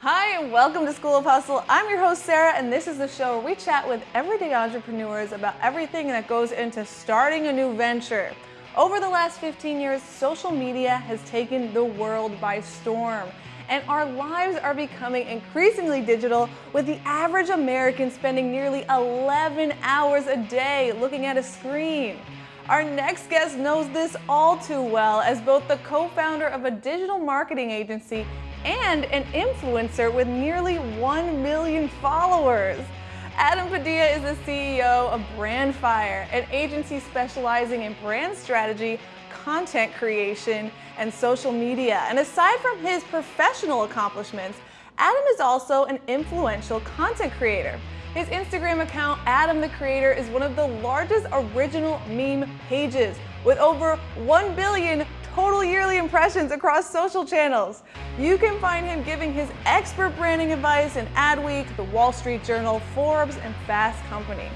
Hi, and welcome to School of Hustle. I'm your host, Sarah, and this is the show where we chat with everyday entrepreneurs about everything that goes into starting a new venture. Over the last 15 years, social media has taken the world by storm, and our lives are becoming increasingly digital, with the average American spending nearly 11 hours a day looking at a screen. Our next guest knows this all too well as both the co-founder of a digital marketing agency and an influencer with nearly 1 million followers. Adam Padilla is the CEO of Brandfire, an agency specializing in brand strategy, content creation, and social media. And aside from his professional accomplishments, Adam is also an influential content creator. His Instagram account, Adam the Creator, is one of the largest original meme pages with over 1 billion total yearly impressions across social channels. You can find him giving his expert branding advice in Adweek, The Wall Street Journal, Forbes, and Fast Company.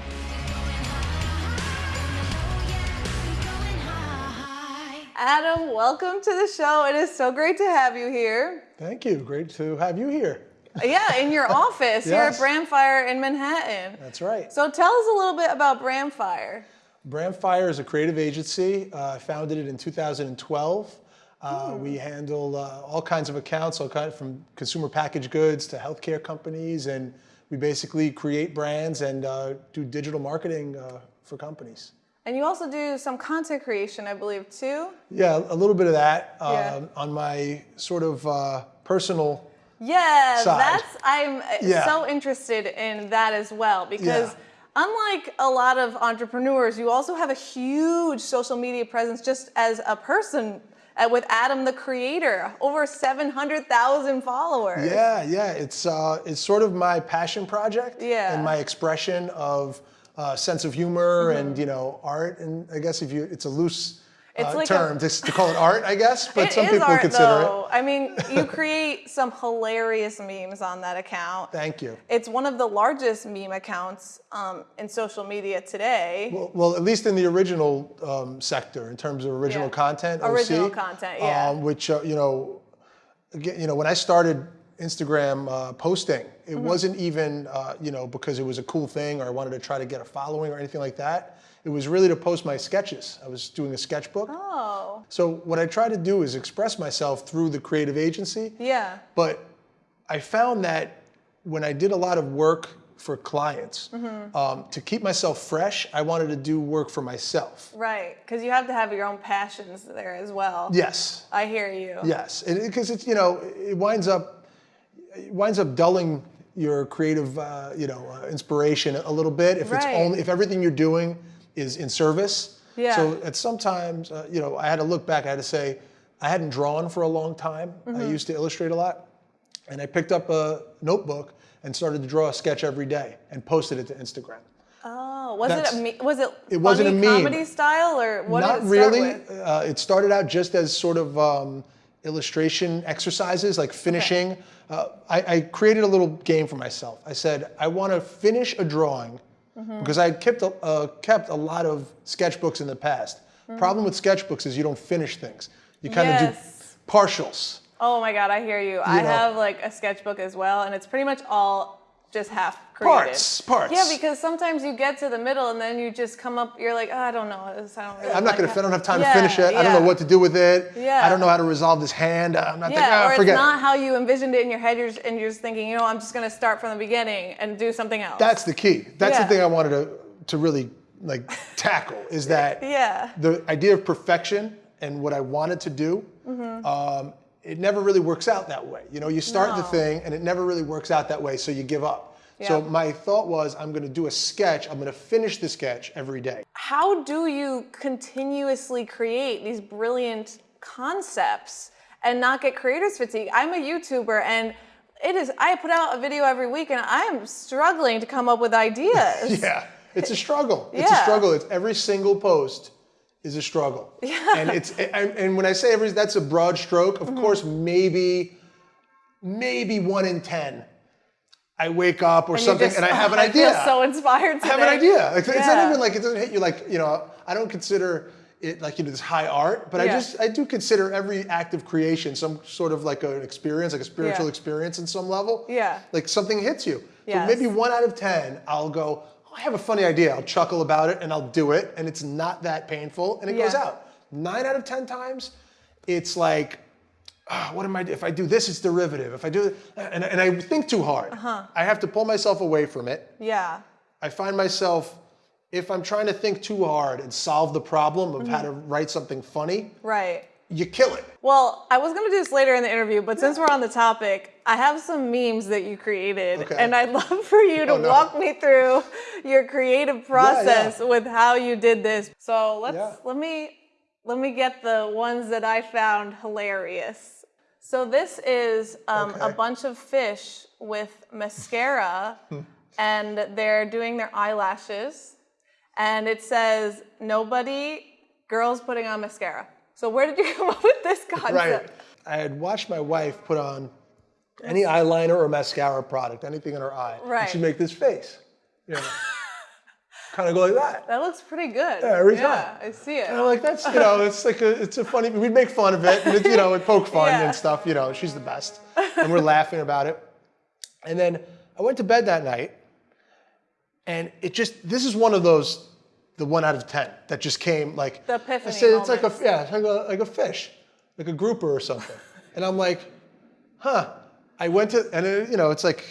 Adam, welcome to the show. It is so great to have you here. Thank you. Great to have you here. Yeah, in your office here at Yes. Brandfire in Manhattan. That's right. So tell us a little bit about Brandfire. Brandfire is a creative agency. Uh, I founded it in 2012. Uh, We handle uh, all kinds of accounts, all kind from consumer packaged goods to healthcare companies, and we basically create brands and uh, do digital marketing uh, for companies. And you also do some content creation, I believe, too. Yeah, a little bit of that Yeah. um, on my sort of uh, personal. Yeah, Side. that's I'm uh, Yeah. so interested in that as well because Yeah. Unlike a lot of entrepreneurs, you also have a huge social media presence just as a person uh, with Adam the creator, over 700,000 followers. Yeah, yeah, it's uh, it's sort of my passion project Yeah. and my expression of uh, sense of humor and you know art. And I guess if you, it's a loose uh, like a- term to, to call it art, I guess. But some people art consider though. I mean, you create some hilarious memes on that account. Thank you. It's one of the largest meme accounts um, in social media today. Well, well, at least in the original um, sector, in terms of original Yeah. content, Original OC, content, yeah. um, which uh, you know, again, you know, when I started Instagram uh, posting, it Mm-hmm. wasn't even uh, you know because it was a cool thing or I wanted to try to get a following or anything like that. It was really to post my sketches. I was doing a sketchbook. oh, So what I try to do is express myself through the creative agency. yeah. But I found that when I did a lot of work for clients, Mm-hmm. um, to keep myself fresh, I wanted to do work for myself. Right, because you have to have your own passions there as well. Yes, I hear you. yes, because it's you know it winds up it winds up dulling your creative uh, you know uh, inspiration a little bit if it's only if everything you're doing is in service. Yeah. So at sometimes uh, you know I had to look back. I had to say I hadn't drawn for a long time. Mm-hmm. I used to illustrate a lot, and I picked up a notebook and started to draw a sketch every day and posted it to Instagram. Oh, was That's- it a me- was it It wasn't a meme. comedy style or what Not it really. Uh, it started out just as sort of um, illustration exercises, like finishing. Uh, I, I created a little game for myself. I said, I want to finish a drawing Mm-hmm. because I had kept a, uh, kept a lot of sketchbooks in the past. Problem with sketchbooks is you don't finish things. You kind of. Yes. do partials. Oh my god, I hear you. I know. have like a sketchbook as well, and it's pretty much all just half created. Parts, parts. Yeah, because sometimes you get to the middle and then you just come up. You're like, oh, I don't know this. I don't really. I'm not like gonna. I don't have time Yeah, to finish it. I don't know what to do with it. Yeah. I don't know how to resolve this hand. I'm not thinking. Yeah, Oh, or forget it's it." not how you envisioned it in your head, you're just, and you're just thinking, you know, I'm just gonna start from the beginning and do something else. That's the key. That's Yeah. the thing I wanted to to really like tackle is that Yeah. the idea of perfection and what I wanted to do. Mm-hmm. Um, it never really works out that way. You know, you start the thing and it never really works out that way, so you give up. So my thought was, I'm going to do a sketch. I'm going to finish the sketch every day. how do you continuously create these brilliant concepts and not get creators fatigue? I'm a YouTuber and it is I put out a video every week and I am struggling to come up with ideas. Yeah, it's a struggle. It's Yeah. a struggle. It's every single post is a struggle. Yeah. And it's and, and when I say every, that's a broad stroke. Of mm-hmm. course, maybe maybe one in ten. I wake up or And something just- and I have an I idea. feel so inspired I have an idea. Like, It's not even like it doesn't hit you like you know. I don't consider it like you know this high art, but I just I do consider every act of creation some sort of like an experience, like a spiritual Yeah. experience in some level. Yeah. Like something hits you. Yes. So maybe one out of ten, I'll go. Oh, I have a funny idea. I'll chuckle about it and I'll do it, and it's not that painful, and it goes out. Nine out of ten times, it's like ah, what am I? If I do this, it's derivative. If I do, and, and I think too hard. Uh-huh. I have to pull myself away from it. Yeah. I find myself, if I'm trying to think too hard and solve the problem of how to Mm-hmm. write something funny, Right. you kill it. Well, I was gonna do this later in the interview, but since we're on the topic, I have some memes that you created, Okay. and I'd love for you to Oh, no. walk me through your creative process with how you did this. So let's Yeah. let me let me get the ones that I found hilarious. So this is um, a bunch of fish with mascara, and they're doing their eyelashes, and it says nobody girls putting on mascara. So where did you come up with this concept? Right. I had watched my wife put on any eyeliner or mascara product, anything in her eye. Right. And she'd make this face. You know, kind of go like that. That looks pretty good. Yeah, every Yeah, time. I see it. And I'm like, that's, you know, it's like a, it's a funny, we'd make fun of it, and it, you know, we'd poke fun Yeah. and stuff, you know, she's the best. And we're laughing about it. And then I went to bed that night, and it just, this is one of those, the one out of 10 that just came like, The epiphany I said, it's like a, yeah, it's like a, like a fish, like a grouper or something. And I'm like, huh. I went to, and it, you know, it's like,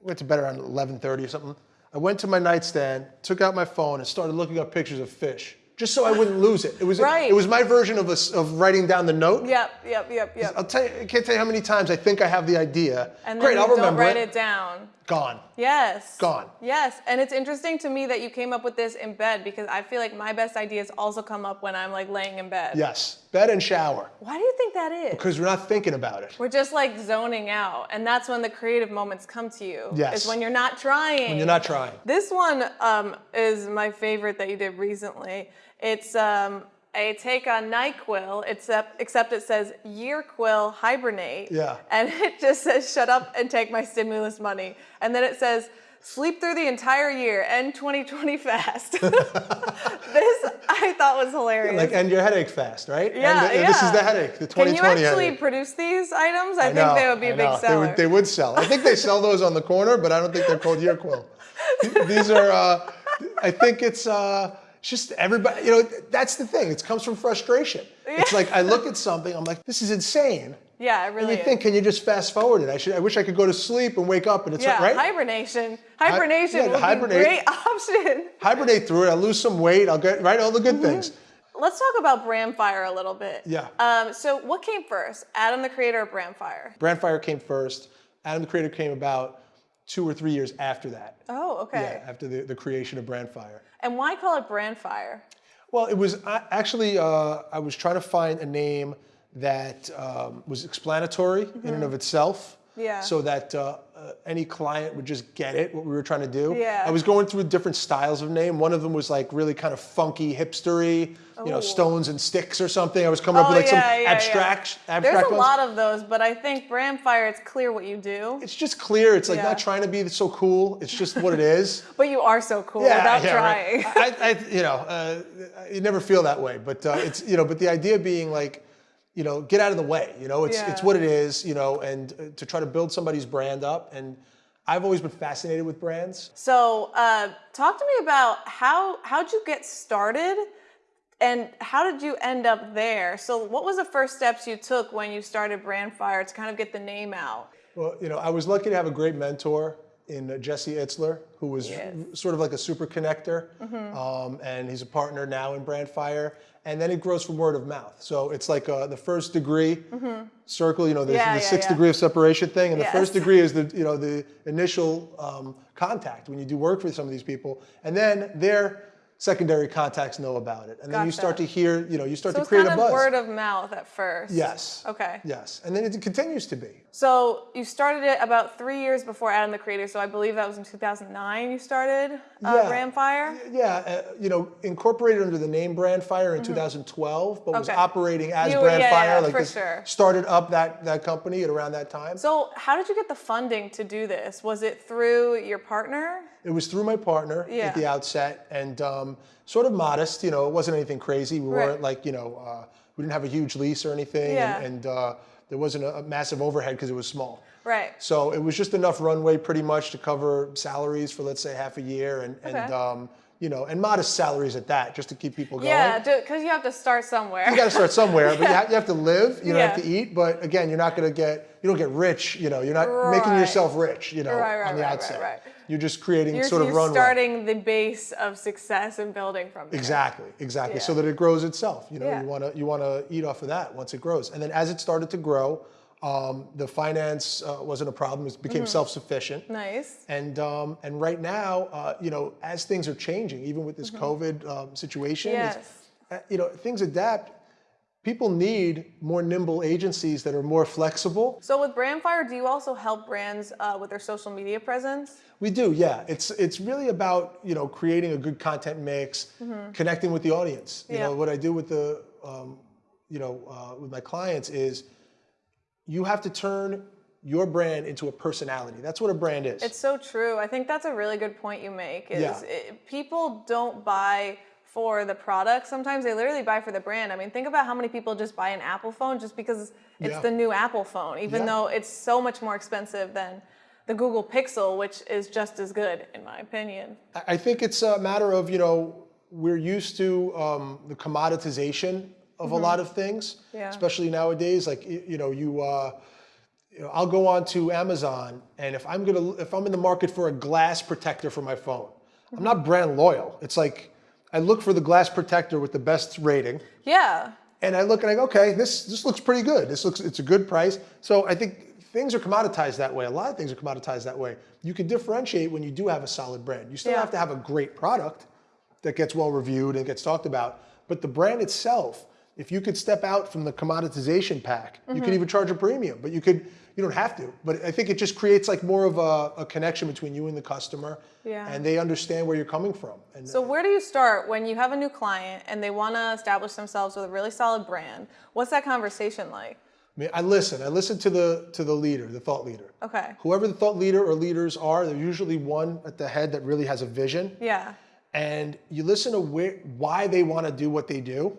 went to bed around 11.30 or something. I went to my nightstand, took out my phone, and started looking up pictures of fish, just so I wouldn't lose it. It was, Right. it was my version of, a of writing down the note. Yep, yep, yep, yep. I'll tell you, I can't tell you how many times I think I have the idea. And then Great, I'll don't remember write it. it down. Gone. Yes. Gone. Yes, and it's interesting to me that you came up with this in bed because I feel like my best ideas also come up when I'm like laying in bed. Yes. Bed and shower, Why do you think that is? because we're not thinking about it. We're just like zoning out, and that's when the creative moments come to you. Yes. Is when you're not trying. When you're not trying. This one um, is my favorite that you did recently. It's um, a take on NyQuil, except, except it says YearQuil hibernate. Yeah. And it just says, shut up and take my stimulus money. And then it says, sleep through the entire year, end 2020 fast. this I thought was hilarious. Like end your headache fast, right? Yeah, yeah. This is yeah. the headache, the 2020 Can you actually headache. produce these items? I, I think know, they would be a I big know. They seller. would, they would sell. I think they sell those on the corner, but I don't think they're called Yearquill. These are, uh, I think it's uh, just everybody, you know, that's the thing. It comes from frustration. It's like I look at something, I'm like, this is insane. yeah, it And you is. think, can you just fast forward it? I should. I wish I could go to sleep and wake up and it's yeah, right. hibernation. Hibernation yeah, would hibernate. be a great option. Hibernate through it. I'll lose some weight. I'll get right all the good things. Let's talk about Brandfire a little bit. Yeah. Um, so what came first, Adam the creator or Brandfire? Brandfire came first. Adam the Creator came about two or three years after that. Oh, okay. Yeah, after the, the creation of Brandfire. And why call it Brandfire? Well, it was uh, actually, uh, I was trying to find a name that um, was explanatory in and of itself. Yeah. So that uh, uh, any client would just get it, what we were trying to do. Yeah. I was going through different styles of name. One of them was like really kind of funky, hipstery, you know, stones and sticks or something. I was coming up Oh, with like yeah, some yeah, yeah. abstract, abstract There's a lot of those, but I think Brandfire, it's clear what you do. It's just clear. It's like Yeah. not trying to be so cool. It's just what it is. But you are so cool without right. trying. I, I, you know, uh, you never feel that way, but uh, it's, you know, but the idea being like, you know, get out of the way. You know, it's it's what it is. You know, and uh, to try to build somebody's brand up. And I've always been fascinated with brands. So, uh, talk to me about how how'd you get started, and how did you end up there? So, what was the first steps you took when you started Brandfire to kind of get the name out? Well, you know, I was lucky to have a great mentor in uh, Jesse Itzler, who was Yes. sort of like a super connector, um, and he's a partner now in Brandfire. And then it grows from word of mouth. So it's like uh, the first degree circle, you know, the, Yeah, the yeah, sixth yeah. degree of separation thing. And the first degree is the, you know, the initial um, contact when you do work with some of these people. And then their secondary contacts know about it. And then you start to hear, you know, you start So to it's create kind a of buzz. word of mouth at first. yes. Okay. Yes. And then it continues to be. So you started it about three years before Adam the Creator. So I believe that was in 2009 you started uh, Yeah. Brandfire. Yeah, uh, you know, incorporated under the name Brandfire in 2012, but was Mm-hmm. Operating as You- Brandfire. yeah, yeah, like for this- sure. started up that that company at around that time. So how did you get the funding to do this? Was it through your partner? It was through my partner Yeah. at the outset, and um, sort of modest. You know, it wasn't anything crazy. We Right. weren't like you know, uh, we didn't have a huge lease or anything, Yeah. and, and uh, there wasn't a, a massive overhead because it was small. Right. So it was just enough runway, pretty much, to cover salaries for let's say half a year, and Okay. and um, you know, and modest salaries at that, just to keep people going. Yeah, because you have to start somewhere. You got to start somewhere, but you, have, you have to live. You know, Yeah. have to eat. But again, you're not going to get you don't get rich. You know, you're not making yourself rich. You know, Right, right, on the right, right, outset. right. You're just creating You're, sort of you're runway. starting the base of success and building from there. Exactly, exactly. So that it grows itself. You know, Yeah. you want to you want to eat off of that once it grows, and then as it started to grow, um, the finance uh, wasn't a problem. It became Mm-hmm. self-sufficient. Nice. And um, and right now, uh, you know, as things are changing, even with this COVID um, situation. Yes. uh, you know, things adapt. People need more nimble agencies that are more flexible. So with Brandfire, do you also help brands uh, with their social media presence? We do, yeah. It's it's really about you know creating a good content mix, connecting with the audience. You. Yeah. know what I do with the um, you know uh, with my clients is you have to turn your brand into a personality. That's what a brand is. It's so true. I think that's a really good point you make. Is Yeah. it, people don't buy for the product. Sometimes they literally buy for the brand. I mean, think about how many people just buy an Apple phone just because it's Yeah. the new Apple phone, even Yeah. though it's so much more expensive than the Google Pixel, which is just as good in my opinion. I- I think it's a matter of, you know, we're used to um, the commoditization of a lot of things, Mm-hmm. Yeah. especially nowadays. Like, you know, you, uh, you know, I'll go on to Amazon, and if I'm gonna, if I'm in the market for a glass protector for my phone, I'm not brand loyal. It's like I look for the glass protector with the best rating, Yeah. and I look and I go, okay, this this looks pretty good. This looks, it's a good price. So I think things are commoditized that way. A lot of things are commoditized that way. You can differentiate when you do have a solid brand. You still Yeah. have to have a great product that gets well reviewed and gets talked about. But the brand itself, if you could step out from the commoditization pack, you Mm-hmm. could even charge a premium, but you could, you don't have to. But I think it just creates like more of a, a connection between you and the customer Yeah. and they understand where you're coming from. And So where do you start when you have a new client and they want to establish themselves with a really solid brand? What's that conversation like? I mean, I listen. I listen to the to the leader, the thought leader. Okay. Whoever the thought leader or leaders are, they're usually one at the head that really has a vision. Yeah. And you listen to where, why they want to do what they do.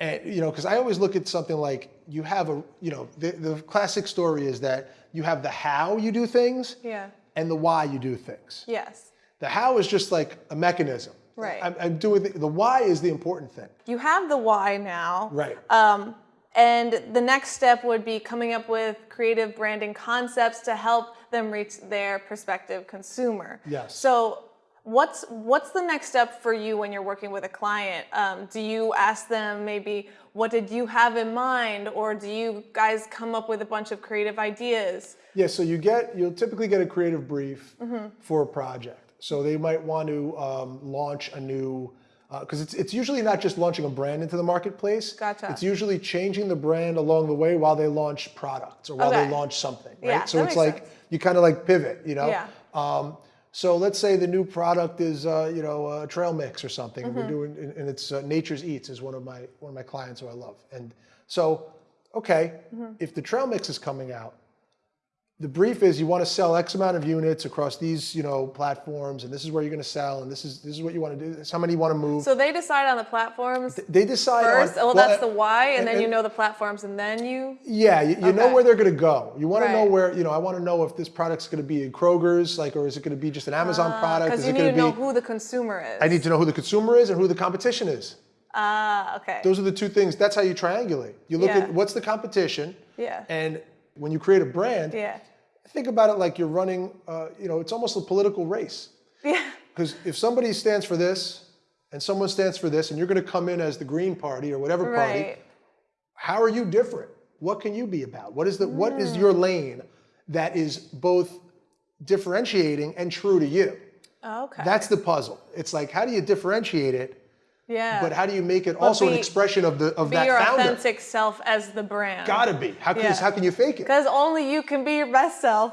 And you know, because I always look at something like you have a, you know, the, the classic story is that you have the how you do things Yeah. and the why you do things. Yes. The how is just like a mechanism. Right. I'm, I'm doing the, the why is the important thing. You have the why now. Right. Um, and the next step would be coming up with creative branding concepts to help them reach their prospective consumer. Yes. So what's what's the next step for you when you're working with a client? Um, do you ask them maybe what did you have in mind, or do you guys come up with a bunch of creative ideas? Yeah, so you get you'll typically get a creative brief Mm-hmm. for a project. So they might want to um, launch a new because it's it's usually not just launching a brand into the marketplace. Gotcha. It's usually changing the brand along the way while they launch products or while Okay. they launch something. Right. Yeah, so it's like sense. you kind of like pivot, you know. Yeah. Um, so let's say the new product is uh, you know a trail mix or something. Mm-hmm. and We're doing and it's uh, Nature's Eats is one of my one of my clients who I love. And so okay, Mm-hmm. if the trail mix is coming out the brief is you want to sell X amount of units across these, you know, platforms, and this is where you're going to sell, and this is this is what you want to do. This is how many you want to move. So they decide on the platforms they decide first. on. well, well, that's uh, the why, and, and- then you know the platforms, and then you. Yeah, you, you know where they're going to go. You want to know where, you know, I want to know if this product's going to be in Kroger's, like, or is it going to be just an Amazon product? Because Is you it need going to to know be? who the consumer is. I need to know who the consumer is and who the competition is. Ah, okay. Those are the two things. That's how you triangulate. You look Yeah. at what's the competition, yeah. and when you create a brand, yeah. think about it like you're running. Uh, you know, it's almost a political race. Yeah. Because if somebody stands for this and someone stands for this, and you're going to come in as the Green Party or whatever party, Right. how are you different? What can you be about? What is the what Mm. is your lane that is both differentiating and true to you? Okay. That's the puzzle. It's like how do you differentiate it, yeah. but how do you make it also an expression of the of be that your founder? authentic self as the brand. Gotta be. How can Yeah. how can you fake it? Because only you can be your best self.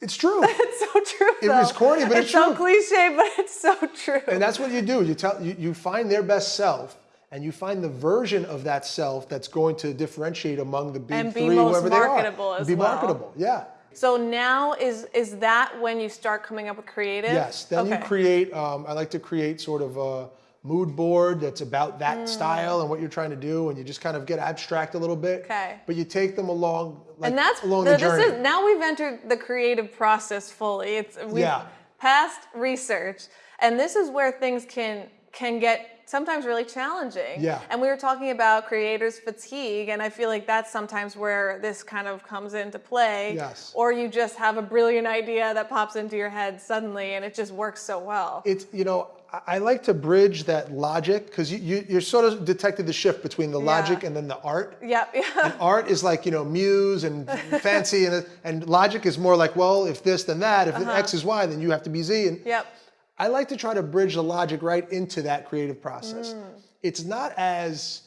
It's true. It's so true. It was though. corny, but it's so true. It's so cliche, but it's so true. And that's what you do. You tell you, you find their best self and you find the version of that self that's going to differentiate among the big And be three, whoever they are. as be well. marketable, yeah. So now is is that when you start coming up with creative? Yes. Then you create. Um, I like to create sort of a mood board that's about that Mm. style and what you're trying to do, and you just kind of get abstract a little bit. Okay. But you take them along, like, and that's along the, the this journey. is now we've entered the creative process fully. It's we've Yeah. passed research, and this is where things can can get sometimes really challenging. Yeah. And we were talking about creators fatigue, and I feel like that's sometimes where this kind of comes into play. Yes. Or you just have a brilliant idea that pops into your head suddenly, and it just works so well. it's you know I- I like to bridge that logic because you, you you're sort of detected the shift between the logic Yeah. and then the art. Yep. Yeah. Art is like you know muse and fancy, and and logic is more like well if this then that if Uh-huh. X is Y then you have to be Z. And Yep. I like to try to bridge the logic right into that creative process. Mm. It's not as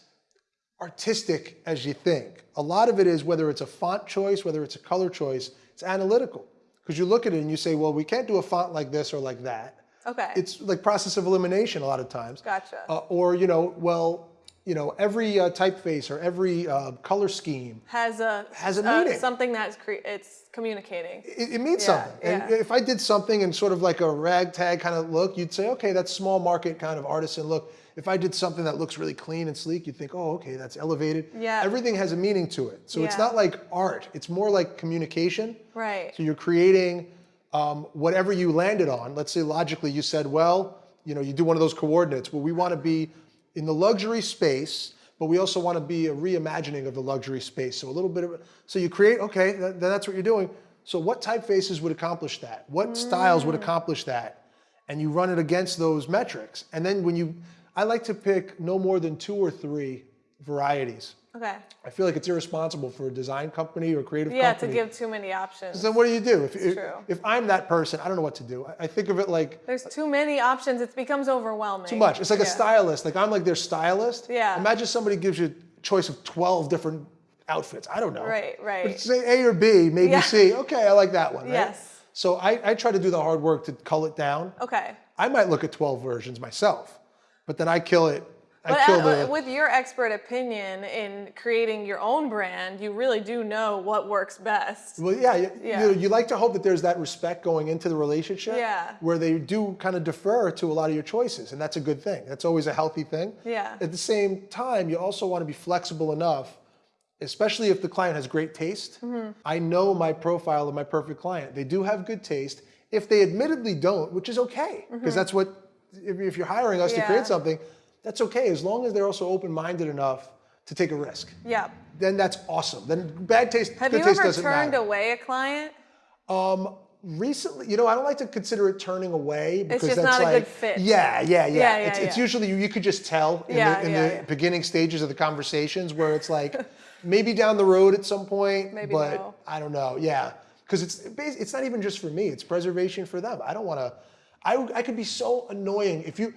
artistic as you think. A lot of it is whether it's a font choice, whether it's a color choice, it's analytical. Because you look at it and you say, well, we can't do a font like this or like that. Okay. It's like process of elimination a lot of times. Gotcha. Uh, or, you know, well, you know, every uh, typeface or every uh, color scheme, has a Has a uh, meaning. something that's cre- it's communicating. it, it means Yeah, something. And if I did something in sort of like a ragtag kind of look, you'd say, okay, that's small market kind of artisan look. If I did something that looks really clean and sleek, you'd think, oh, okay, that's elevated. Yeah. Everything has a meaning to it. So it's not like art. It's more like communication. Right. So you're creating um, whatever you landed on. Let's say logically you said, well, you know, you do one of those coordinates. Well, we want to be in the luxury space, but we also want to be a reimagining of the luxury space. So a little bit of, so you create, okay, that, then that's what you're doing. So what typefaces would accomplish that? What styles would mm. accomplish that? And you run it against those metrics. And then when you, I like to pick no more than two or three varieties. Okay. I feel like it's irresponsible for a design company or creative Yeah, to give too many options. So what do you do? If, if, true. if I'm that person, I don't know what to do. I, I think of it like There's too many options. It becomes overwhelming. too much. It's like a stylist. Like I'm like their stylist. Yeah. Imagine somebody gives you a choice of 12 different outfits. I don't know. Right, right. But say A or B, maybe Yeah. C. Okay, I like that one. Right? Yes. So I, I try to do the hard work to cull it down. Okay. I might look at 12 versions myself, but then I kill it. I But uh, the. with your expert opinion in creating your own brand, you really do know what works best. Well, yeah, you, Yeah. You, know, you like to hope that there's that respect going into the relationship Yeah. where they do kind of defer to a lot of your choices, and that's a good thing. That's always a healthy thing. Yeah. At the same time, you also want to be flexible enough, especially if the client has great taste. Mm-hmm. I know my profile of my perfect client. They do have good taste. If they admittedly don't, which is okay, because that's what, if, if you're hiring us to Mm-hmm. Create something, that's okay, as long as they're also open-minded enough to take a risk. Yeah. Then that's awesome. Then bad taste, Have good taste doesn't matter. Have you turned matter. away a client? Um, Recently, you know, I don't like to consider it turning away because just that's not a like, good fit. Yeah, yeah, yeah. Yeah, yeah, it's, it's usually you could just tell in Yeah, the, in yeah, the yeah. beginning stages of the conversations where it's like maybe down the road at some point, Maybe but no. I don't know. Yeah, because it's it's not even just for me; it's preservation for them. I don't want to. I I could be so annoying if you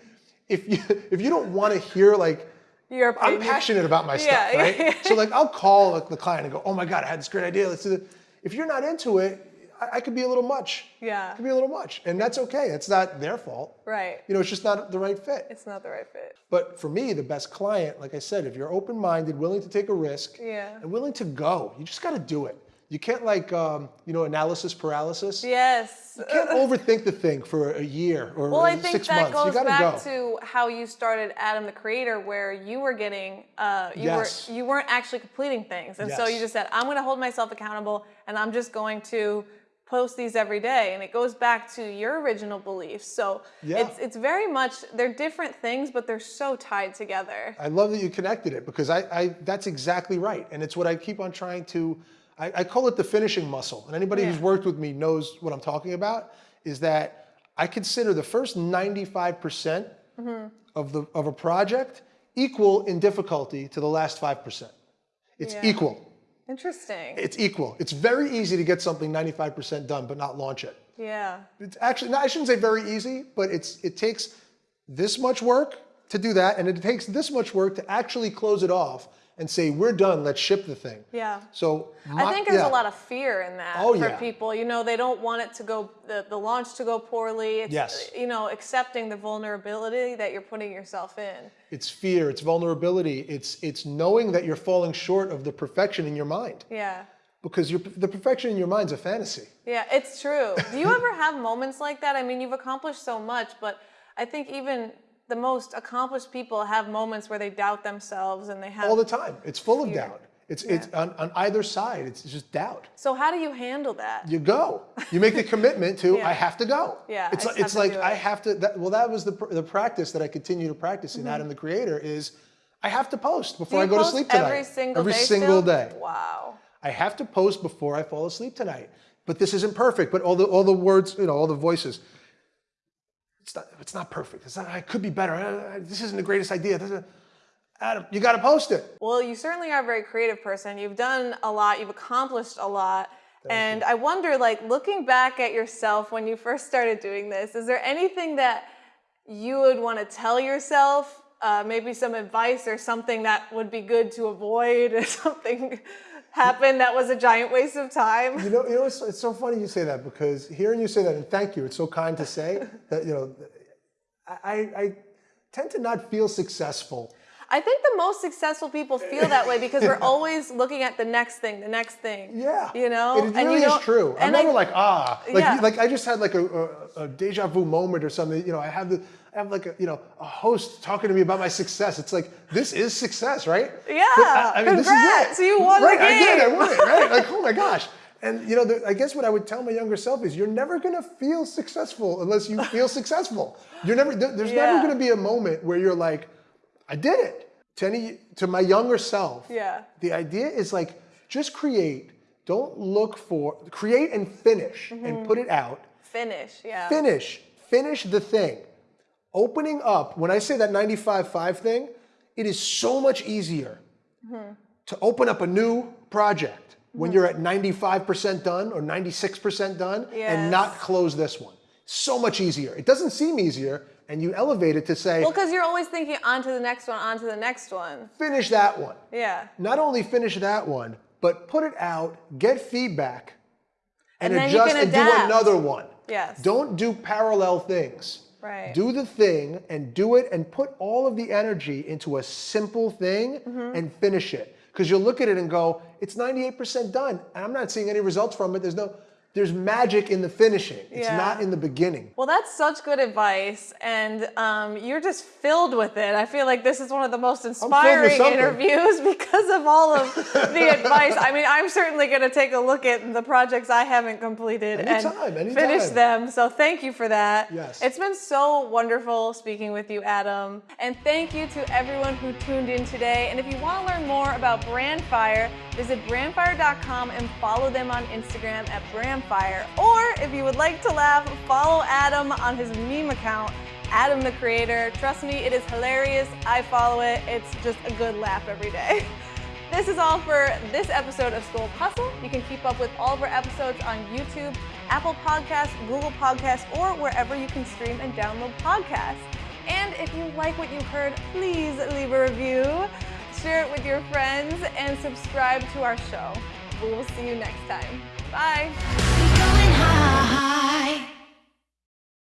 if you if you don't want to hear like. I'm passionate about my Yeah, stuff, right? so like I'll call like, the client and go, "Oh my god, I had this great idea. Let's do it." If you're not into it, I, I could be a little much. Yeah. It could be a little much, and that's okay. It's not their fault. Right. You know, it's just not the right fit. It's not the right fit. But for me, the best client, like I said, if you're open-minded, willing to take a risk, Yeah. and willing to go, you just got to do it. You can't like, um, you know, analysis paralysis. Yes. You can't overthink the thing for a year or Well, I think six that months. you goes got back go. to how you started Adam the Creator, where you were getting, uh, you Yes. were you weren't actually completing things, and so you just said, "I'm going to hold myself accountable, and I'm just going to post these every day." And it goes back to your original beliefs. So Yeah. it's it's very much they're different things, but they're so tied together. I love that you connected it because I, I that's exactly right. And it's what I keep on trying to, I, I call it the finishing muscle. And anybody who's worked with me knows what I'm talking about, is that I consider the first 95% Mm-hmm. of, the, of a project equal in difficulty to the last 5%. It's Yeah. equal. Interesting. It's equal. It's very easy to get something 95% done but not launch it. yeah. It's actually, no, I shouldn't say very easy, but it's it takes this much work to do that, and it takes this much work to actually close it off and say, we're done, let's ship the thing. Yeah. So I think there's yeah. a lot of fear in that Oh, for yeah. people. You know, they don't want it to go the, the launch to go poorly. It's Yes. you know, accepting the vulnerability that you're putting yourself in. It's fear, it's vulnerability, it's it's knowing that you're falling short of the perfection in your mind. Yeah. because you're, the perfection in your mind's a fantasy. Yeah, it's true. Do you ever have moments like that? I mean, you've accomplished so much, but I think even the most accomplished people have moments where they doubt themselves and they have All the time. It's full of doubt. It's, it's on, on either side, it's just doubt. So how do you handle that? You go. You make the commitment to, Yeah. I have to go. Yeah, It's, like it's like, do I have to, that, well, that was the, the practice that I continue to practice in Adam mm-hmm. the Creator is I have to post before I go to sleep tonight. every single Every day single still? day. Wow. I have to post before I fall asleep tonight. But this isn't perfect. But all the all the words, you know, all the voices. It's not. It's not perfect. It's not. I could be better. Uh, This isn't the greatest idea. Adam, you got to post it. Well, you certainly are a very creative person. You've done a lot, you've accomplished a lot. and I wonder, like, looking back at yourself when you first started doing this, is there anything that you would want to tell yourself? Uh, maybe some advice or something that would be good to avoid or something happened that was a giant waste of time? You know, you know, it's, it's so funny you say that because hearing you say that, and thank you, it's so kind to say that. You know, I, I- I tend to not feel successful. I think the most successful people feel that way because we're always looking at the next thing, the next thing. Yeah, You know? it And really you is true. I'm and never like ah, like Yeah. like I just had like a, a, a deja vu moment or something. You know, I have the I have like a you know a host talking to me about my success. It's like this is success, right? Yeah, But I, I mean, this is congrats, it. you won the right, I did. I game. won it. Right? Like oh my gosh. And you know, the, I guess what I would tell my younger self is, you're never gonna feel successful unless you feel successful. You're never. there- There's Yeah. never gonna be a moment where you're like, I did it. To any, to my younger self, Yeah. the idea is like just create. Don't look for create and finish Mm-hmm. and put it out. Finish, yeah. Finish. Finish the thing. Opening up, when I say that 95-5 thing, it is so much easier Mm-hmm. to open up a new project when you're at 95% done or 96% done Yes. and not close this one. So much easier. It doesn't seem easier, and you elevate it to say, Well, because you're always thinking on to the next one, on to the next one. finish that one. Yeah. not only finish that one, but put it out, get feedback, and, And adjust and do another one. Yes. Don't do parallel things. Right. Do the thing and do it and put all of the energy into a simple thing Mm-hmm. and finish it. Because you'll look at it and go, it's 98% done. And I'm not seeing any results from it. There's no, there's magic in the finishing. It's Yeah. not in the beginning. Well, that's such good advice, and um, you're just filled with it. I feel like this is one of the most inspiring interviews because of all of the advice. I mean, I'm certainly going to take a look at the projects I haven't completed Anytime, and anytime. finish them. So thank you for that. Yes. It's been so wonderful speaking with you, Adam. And thank you to everyone who tuned in today. And if you want to learn more about Brandfire, visit brandfire.com and follow them on Instagram at brandfire. Or if you would like to laugh, follow Adam on his meme account, Adam the Creator. Trust me, it is hilarious. I follow it. It's just a good laugh every day. This is all for this episode of School Hustle. You can keep up with all of our episodes on YouTube, Apple Podcasts, Google Podcasts, or wherever you can stream and download podcasts. And if you like what you heard, please leave a review, share it with your friends, and subscribe to our show. We will see you next time. Bye.